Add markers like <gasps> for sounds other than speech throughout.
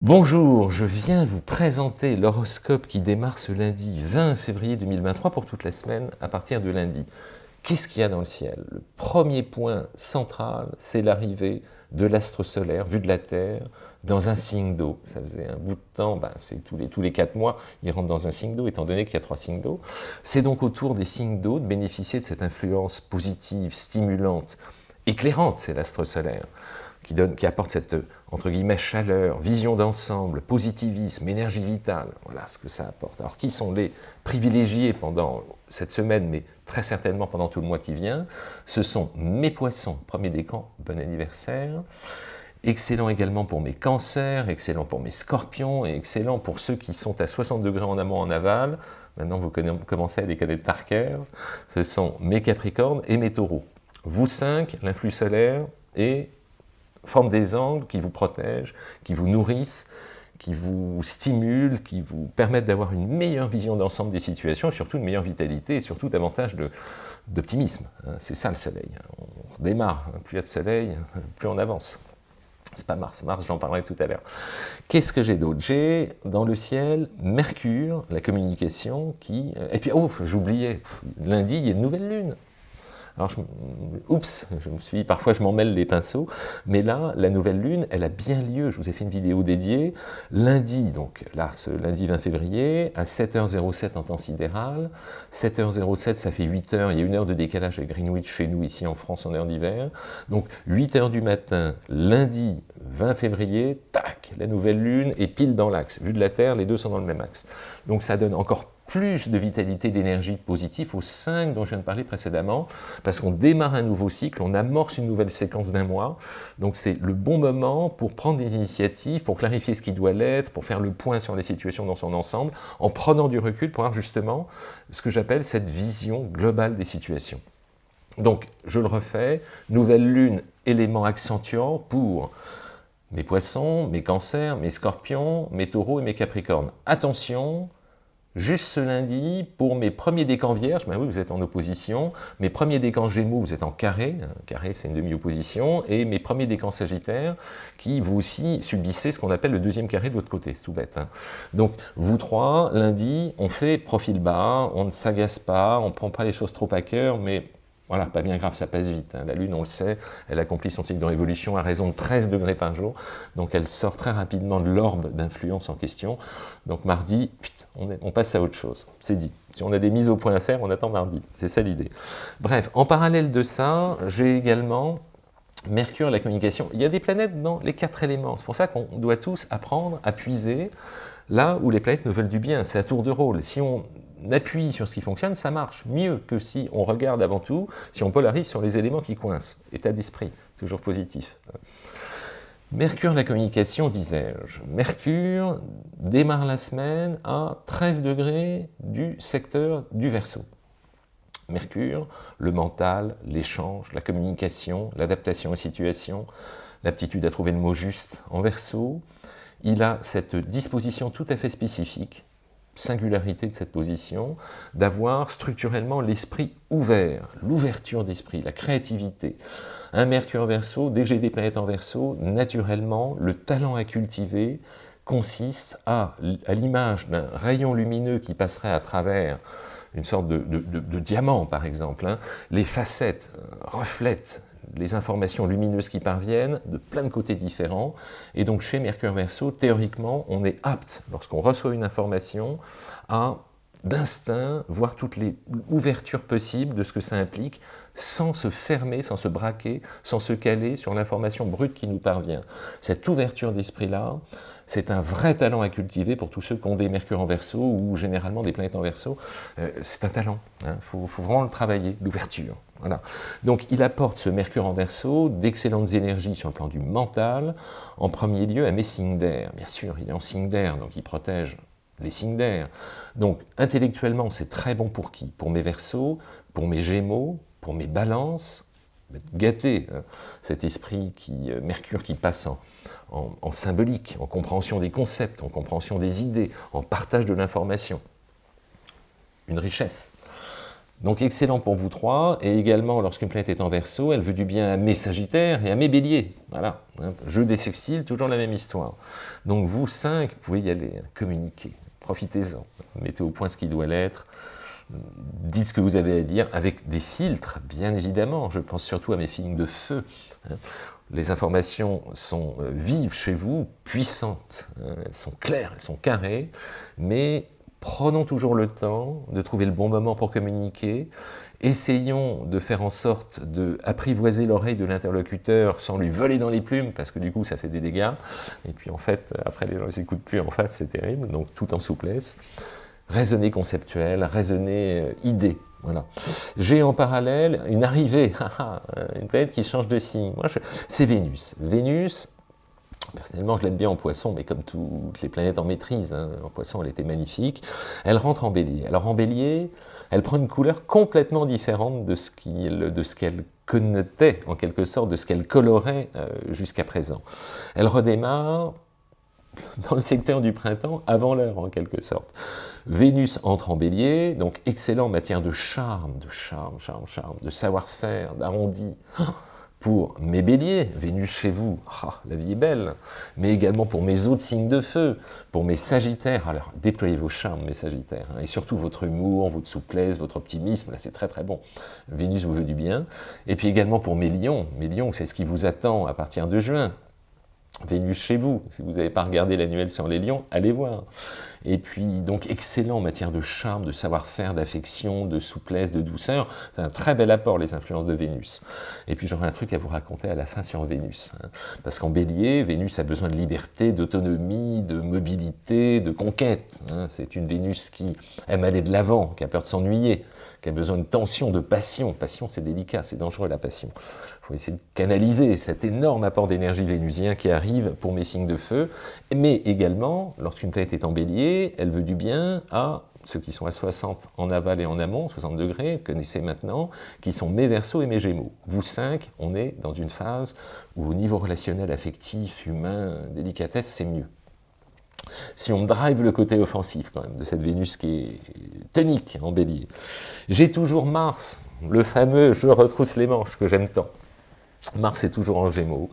Bonjour, je viens vous présenter l'horoscope qui démarre ce lundi 20 février 2023 pour toute la semaine à partir de lundi. Qu'est-ce qu'il y a dans le ciel? Le premier point central, c'est l'arrivée de l'astre solaire, vu de la Terre, dans un signe d'eau. Ça faisait un bout de temps, ben, ça fait tous les, tous quatre mois, il rentre dans un signe d'eau, étant donné qu'il y a trois signes d'eau. C'est donc autour des signes d'eau de bénéficier de cette influence positive, stimulante, éclairante, c'est l'astre solaire qui, apporte cette, entre guillemets, chaleur, vision d'ensemble, positivisme, énergie vitale, voilà ce que ça apporte. Alors, qui sont les privilégiés pendant cette semaine, mais très certainement pendant tout le mois qui vient? Ce sont mes poissons, premier décan, bon anniversaire, excellent également pour mes cancers, excellent pour mes scorpions, et excellent pour ceux qui sont à 60 degrés en amont, en aval, maintenant vous commencez à les connaître par cœur, ce sont mes capricornes et mes taureaux. Vous cinq, l'influx solaire et forment des angles qui vous protègent, qui vous nourrissent, qui vous stimulent, qui vous permettent d'avoir une meilleure vision d'ensemble des situations, surtout une meilleure vitalité, et surtout davantage d'optimisme. Hein. C'est ça le soleil. On redémarre, hein. plus il y a de soleil, plus on avance. C'est pas Mars, Mars j'en parlerai tout à l'heure. Qu'est-ce que j'ai d'autre? J'ai dans le ciel Mercure, la communication, qui... Et puis, oh, j'oubliais, lundi, il y a une nouvelle lune. Alors, oups, je me suis, parfois je m'en mêle les pinceaux, mais là, la nouvelle lune, elle a bien lieu. Je vous ai fait une vidéo dédiée lundi, donc là, ce lundi 20 février, à 7h07 en temps sidéral. 7h07, ça fait 8h, il y a une heure de décalage avec Greenwich chez nous, ici en France, en heure d'hiver. Donc, 8h du matin, lundi 20 février, tac, la nouvelle lune est pile dans l'axe. Vu de la Terre, les deux sont dans le même axe. Donc, ça donne encore plus de vitalité, d'énergie positive aux 5 dont je viens de parler précédemment, parce qu'on démarre un nouveau cycle, on amorce une nouvelle séquence d'un mois, donc c'est le bon moment pour prendre des initiatives, pour clarifier ce qui doit l'être, pour faire le point sur les situations dans son ensemble, en prenant du recul pour avoir justement ce que j'appelle cette vision globale des situations. Donc, je le refais, nouvelle lune, élément accentuant pour mes poissons, mes cancers, mes scorpions, mes taureaux et mes capricornes. Attention, Juste ce lundi, pour mes premiers décans vierges, ben vous êtes en opposition, mes premiers décans gémeaux, vous êtes en carré, carré c'est une demi-opposition, et mes premiers décans sagittaires, qui vous aussi subissez ce qu'on appelle le deuxième carré de l'autre côté, c'est tout bête. Hein. Donc, vous trois, lundi, on fait profil bas, on ne s'agace pas, on ne prend pas les choses trop à cœur, mais voilà, pas bien grave, ça passe vite. Hein. La Lune, on le sait, elle accomplit son cycle de révolution à raison de 13 degrés par jour. Donc elle sort très rapidement de l'orbe d'influence en question. Donc mardi, on, on, passe à autre chose. C'est dit. Si on a des mises au point à faire, on attend mardi. C'est ça l'idée. Bref, en parallèle de ça, j'ai également Mercure, la communication. Il y a des planètes dans les quatre éléments. C'est pour ça qu'on doit tous apprendre à puiser là où les planètes nous veulent du bien. C'est à tour de rôle. Si on appuie sur ce qui fonctionne, ça marche mieux que si on regarde avant tout, si on polarise sur les éléments qui coincent. État d'esprit, toujours positif. Mercure, la communication, disais-je. Mercure démarre la semaine à 13 degrés du secteur du Verseau. Mercure, le mental, l'échange, la communication, l'adaptation aux situations, l'aptitude à trouver le mot juste en Verseau, il a cette disposition tout à fait spécifique singularité de cette position, d'avoir structurellement l'esprit ouvert, l'ouverture d'esprit, la créativité. Un Mercure verso, dès que j'ai des planètes en verso, naturellement, le talent à cultiver consiste à, à l'image d'un rayon lumineux qui passerait à travers une sorte de, diamant, par exemple. Hein, les facettes euh, reflètent les informations lumineuses qui parviennent de plein de côtés différents. Et donc chez Mercure Verseau, théoriquement, on est apte, lorsqu'on reçoit une information, à d'instinct voir toutes les ouvertures possibles de ce que ça implique, sans se fermer, sans se braquer, sans se caler sur l'information brute qui nous parvient. Cette ouverture d'esprit-là, c'est un vrai talent à cultiver pour tous ceux qui ont des mercure en verso ou généralement des planètes en verso. Euh, c'est un talent, il hein. faut, vraiment le travailler, l'ouverture. Voilà. Donc il apporte ce mercure en verso d'excellentes énergies sur le plan du mental, en premier lieu à mes signes d'air. Bien sûr, il est en signe d'air, donc il protège les signes d'air. Donc intellectuellement, c'est très bon pour qui? Pour mes versos, pour mes gémeaux, pour mes balances, gâter hein, cet esprit qui, euh, Mercure qui passe en, symbolique, en compréhension des concepts, en compréhension des idées, en partage de l'information. Une richesse. Donc excellent pour vous trois, et également lorsqu'une planète est en verso, elle veut du bien à mes sagittaires et à mes béliers. Voilà, hein. jeu des sextiles, toujours la même histoire. Donc vous cinq, pouvez y aller, hein, communiquer, profitez-en, mettez au point ce qui doit l'être, dites ce que vous avez à dire avec des filtres, bien évidemment. Je pense surtout à mes films de feu. Hein. Les informations sont euh, vives chez vous, puissantes, elles sont claires, elles sont carrées, mais Prenons toujours le temps de trouver le bon moment pour communiquer. Essayons de faire en sorte d'apprivoiser l'oreille de l'interlocuteur sans lui voler dans les plumes, parce que du coup ça fait des dégâts. Et puis en fait, après les gens ne s'écoutent plus en face, c'est terrible, donc tout en souplesse. Raisonner conceptuel, raisonner euh, idée. Voilà. J'ai en parallèle une arrivée, <laughs> une planète qui change de signe. C'est Vénus. Vénus, Personnellement, je l'aime bien en poisson, mais comme toutes les planètes en maîtrise, hein, en poisson, elle était magnifique. Elle rentre en bélier. Alors en bélier, elle prend une couleur complètement différente de ce qu'elle connotait, en quelque sorte, de ce qu'elle colorait euh, jusqu'à présent. Elle redémarre <laughs> dans le secteur du printemps, avant l'heure, en quelque sorte. Vénus entre en bélier, donc excellent en matière de charme, de charme, charme, charme, de savoir-faire, d'arrondi. <gasps> Pour mes béliers, Vénus chez vous, ah, la vie est belle, mais également pour mes autres signes de feu, pour mes sagittaires, alors déployez vos charmes mes sagittaires, hein, et surtout votre humour, votre souplesse, votre optimisme, là c'est très très bon, Vénus vous veut du bien, et puis également pour mes lions, mes lions c'est ce qui vous attend à partir de juin, Vénus chez vous, si vous n'avez pas regardé l'annuel sur les lions, allez voir. Et puis, donc, excellent en matière de charme, de savoir-faire, d'affection, de souplesse, de douceur. C'est un très bel apport, les influences de Vénus. Et puis, j'aurai un truc à vous raconter à la fin sur Vénus. Hein. Parce qu'en bélier, Vénus a besoin de liberté, d'autonomie, de mobilité, de conquête. Hein. C'est une Vénus qui aime aller de l'avant, qui a peur de s'ennuyer, qui a besoin de tension, de passion. Passion, c'est délicat, c'est dangereux la passion. Il faut essayer de canaliser cet énorme apport d'énergie vénusien qui arrive pour mes signes de feu, mais également, lorsqu'une planète est en bélier, elle veut du bien à ceux qui sont à 60 en aval et en amont, 60 degrés, connaissez maintenant, qui sont mes versos et mes gémeaux. Vous cinq, on est dans une phase où au niveau relationnel, affectif, humain, délicatesse, c'est mieux. Si on drive le côté offensif quand même de cette Vénus qui est tonique en bélier, j'ai toujours Mars, le fameux « je retrousse les manches » que j'aime tant. Mars est toujours en gémeaux.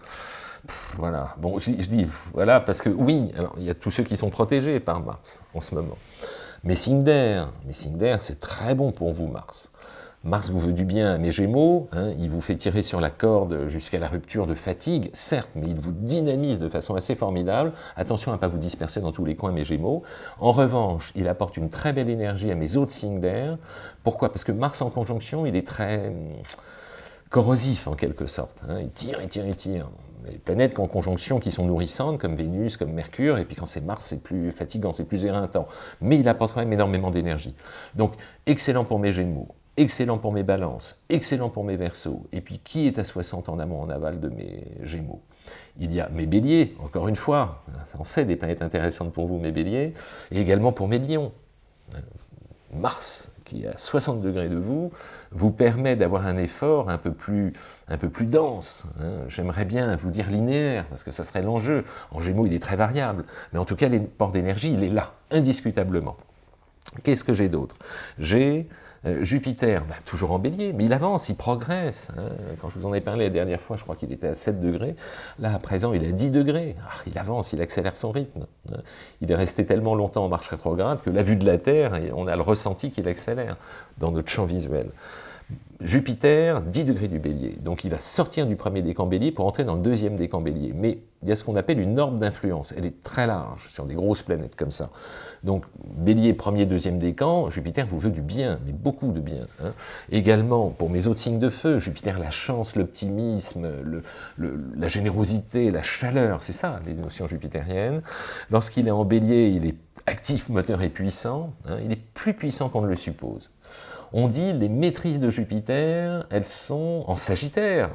Voilà, bon, je, dis voilà parce que oui, alors il y a tous ceux qui sont protégés par Mars en ce moment. Signe d'air, c'est très bon pour vous Mars. Mars vous veut du bien à mes Gémeaux, hein, il vous fait tirer sur la corde jusqu'à la rupture de fatigue, certes, mais il vous dynamise de façon assez formidable. Attention à ne pas vous disperser dans tous les coins, mes Gémeaux. En revanche, il apporte une très belle énergie à mes autres signes d'air. Pourquoi? Parce que Mars en conjonction, il est très hum, corrosif en quelque sorte. Hein. Il tire, il tire, il tire. Les planètes en conjonction qui sont nourrissantes, comme Vénus, comme Mercure, et puis quand c'est Mars, c'est plus fatigant, c'est plus éreintant. Mais il apporte quand même énormément d'énergie. Donc, excellent pour mes Gémeaux excellent pour mes balances, excellent pour mes versos. Et puis, qui est à 60 en amont, en aval de mes gémeaux? Il y a mes béliers, encore une fois, ça en fait des planètes intéressantes pour vous, mes béliers, et également pour mes lions. Mars, qui est à 60 degrés de vous, vous permet d'avoir un effort un peu plus, dense. Hein. J'aimerais bien vous dire linéaire, parce que ça serait l'enjeu. En Gémeaux, il est très variable, mais en tout cas, port d'énergie, il est là, indiscutablement. Qu'est-ce que j'ai d'autre? J'ai euh, Jupiter, bah, toujours en bélier, mais il avance, il progresse. Hein. Quand je vous en ai parlé la dernière fois, je crois qu'il était à 7 degrés. Là, à présent, il est à 10 degrés. Ah, il avance, il accélère son rythme. Hein. Il est resté tellement longtemps en marche rétrograde que la vue de la Terre, on a le ressenti qu'il accélère dans notre champ visuel. Jupiter, 10 degrés du bélier. Donc il va sortir du premier décan bélier pour entrer dans le deuxième décan bélier. Mais il y a ce qu'on appelle une norme d'influence. Elle est très large sur des grosses planètes comme ça. Donc bélier, premier, deuxième décan, Jupiter vous veut du bien, mais beaucoup de bien. Hein. Également, pour mes autres signes de feu, Jupiter, la chance, l'optimisme, la générosité, la chaleur, c'est ça les notions jupitériennes. Lorsqu'il est en bélier, il est actif, moteur et puissant. Hein. il est plus puissant qu'on ne le suppose. On dit les maîtrises de Jupiter, elles sont en Sagittaire,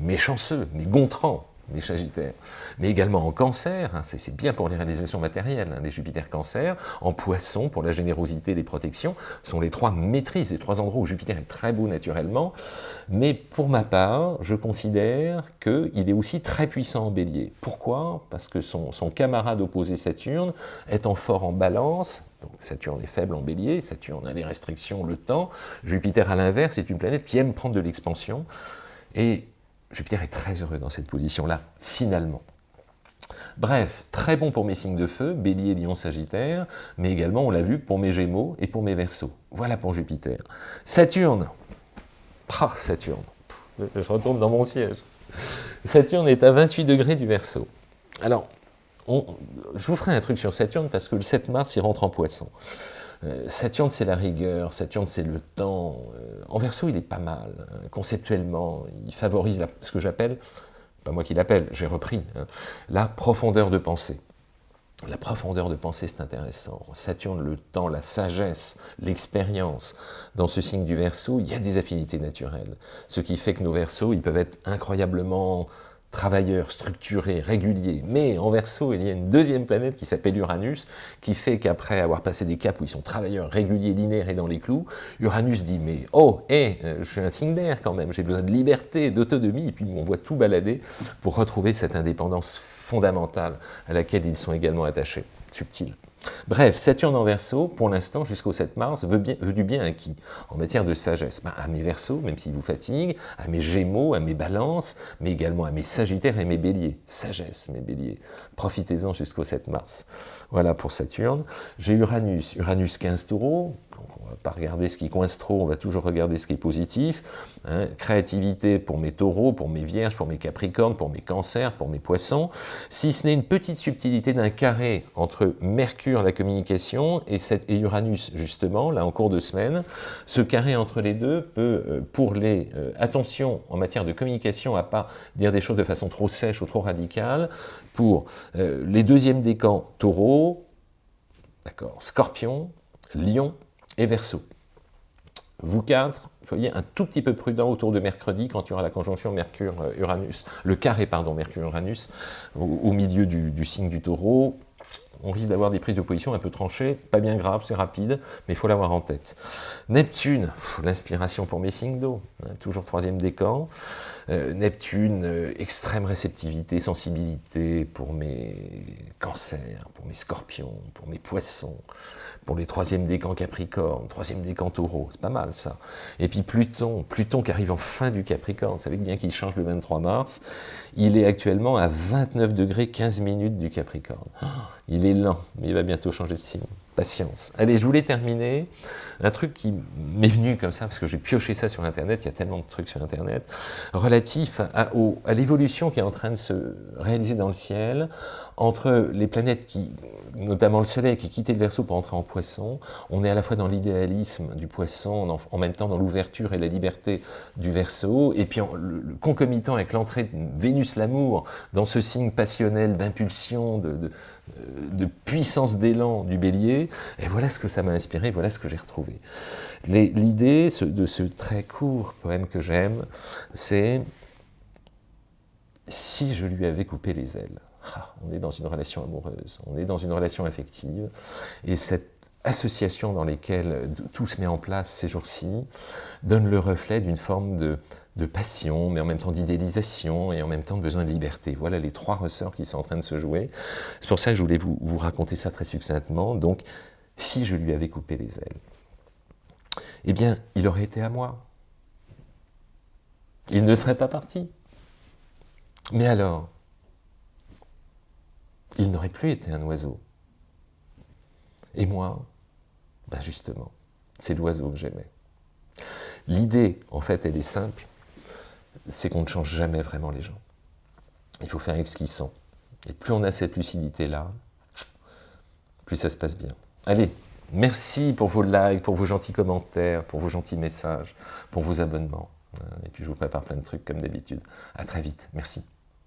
méchanceux, mais gontrants. Les Sagittaires, mais également en Cancer, hein, c'est bien pour les réalisations matérielles, hein, les Jupiter Cancer, en Poisson pour la générosité et les protections, sont les trois maîtrises, les trois endroits où Jupiter est très beau naturellement, mais pour ma part, je considère qu'il est aussi très puissant en Bélier. Pourquoi? Parce que son, camarade opposé Saturne, étant fort en Balance, donc Saturne est faible en bélier, Saturne a les restrictions, le temps. Jupiter à l'inverse est une planète qui aime prendre de l'expansion. Et Jupiter est très heureux dans cette position-là, finalement. Bref, très bon pour mes signes de feu, bélier, lion, sagittaire, mais également, on l'a vu, pour mes gémeaux et pour mes versos. Voilà pour Jupiter. Saturne, ah, Saturne, je retourne dans mon siège. Saturne est à 28 degrés du verso. Alors, je vous ferai un truc sur Saturne parce que le 7 mars, il rentre en poisson. Euh, Saturne, c'est la rigueur, Saturne, c'est le temps. Euh, en verso, il est pas mal, hein, conceptuellement. Il favorise ce que j'appelle, pas moi qui l'appelle, j'ai repris, hein, la profondeur de pensée. La profondeur de pensée, c'est intéressant. Saturne, le temps, la sagesse, l'expérience. Dans ce signe du Verseau, il y a des affinités naturelles. Ce qui fait que nos Verseaux, ils peuvent être incroyablement travailleurs, structurés, réguliers. Mais en verso, il y a une deuxième planète qui s'appelle Uranus, qui fait qu'après avoir passé des caps où ils sont travailleurs, réguliers, linéaires et dans les clous, Uranus dit, mais oh, hé, je suis un signe d'air quand même, j'ai besoin de liberté, d'autonomie, et puis on voit tout balader pour retrouver cette indépendance fondamentale à laquelle ils sont également attachés, subtile. Bref, Saturne en Verseau, pour l'instant, jusqu'au 7 mars, veut, du bien à qui? En matière de sagesse, ben, à mes Verseaux, même s'ils vous fatiguent, à mes Gémeaux, à mes Balances, mais également à mes Sagittaires et mes Béliers. Sagesse, mes Béliers. Profitez-en jusqu'au 7 mars. Voilà pour Saturne. J'ai Uranus, Uranus 15 taureaux, on va pas regarder ce qui coince trop, on va toujours regarder ce qui est positif. Hein. Créativité pour mes taureaux, pour mes vierges, pour mes capricornes, pour mes cancers, pour mes poissons. Si ce n'est une petite subtilité d'un carré entre Mercure, la communication, et, Uranus, justement, là en cours de semaine, ce carré entre les deux peut, euh, pour les... Euh, attention en matière de communication à pas dire des choses de façon trop sèche ou trop radicale, pour euh, les deuxièmes décans taureau, d'accord, scorpion, lion, et Verseau. Vous quatre, soyez un tout petit peu prudent autour de mercredi quand il y aura la conjonction Mercure-Uranus, le carré, pardon, Mercure-Uranus, au, milieu du, signe du taureau. On risque d'avoir des prises de position un peu tranchées, pas bien grave, c'est rapide, mais il faut l'avoir en tête. Neptune, l'inspiration pour mes signes d'eau, hein, toujours troisième décan. Euh, Neptune, euh, extrême réceptivité, sensibilité pour mes cancers, pour mes scorpions, pour mes poissons, pour les troisièmes décans Capricorne, troisième décan Taureau, c'est pas mal ça. Et puis Pluton, Pluton qui arrive en fin du Capricorne, vous savez bien qu'il change le 23 mars, il est actuellement à 29 degrés 15 minutes du Capricorne. Il est lent, mais il va bientôt changer de signe patience. Allez, je voulais terminer. Un truc qui m'est venu comme ça, parce que j'ai pioché ça sur Internet, il y a tellement de trucs sur Internet, relatif à l'évolution qui est en train de se réaliser dans le ciel, entre les planètes qui, notamment le Soleil, qui quittait le Verseau pour entrer en Poisson. On est à la fois dans l'idéalisme du Poisson, en, même temps dans l'ouverture et la liberté du Verseau, et puis le, concomitant avec l'entrée de Vénus l'amour dans ce signe passionnel d'impulsion, de, de puissance d'élan du Bélier, et voilà ce que ça m'a inspiré, voilà ce que j'ai retrouvé. L'idée de ce très court poème que j'aime, c'est « si je lui avais coupé les ailes ah, On est dans une relation amoureuse, on est dans une relation affective, et cette association dans laquelle tout se met en place ces jours-ci donne le reflet d'une forme de, passion, mais en même temps d'idéalisation et en même temps de besoin de liberté. Voilà les trois ressorts qui sont en train de se jouer. C'est pour ça que je voulais vous raconter ça très succinctement. Donc, si je lui avais coupé les ailes, eh bien, il aurait été à moi. Il ne serait pas parti. Mais alors, il n'aurait plus été un oiseau. Et moi, ben justement, c'est l'oiseau que j'aimais. L'idée, en fait, elle est simple, c'est qu'on ne change jamais vraiment les gens. Il faut faire avec ce qu'ils sont. Et plus on a cette lucidité-là, plus ça se passe bien. Allez, merci pour vos likes, pour vos gentils commentaires, pour vos gentils messages, pour vos abonnements. Et puis je vous prépare plein de trucs comme d'habitude. À très vite. Merci.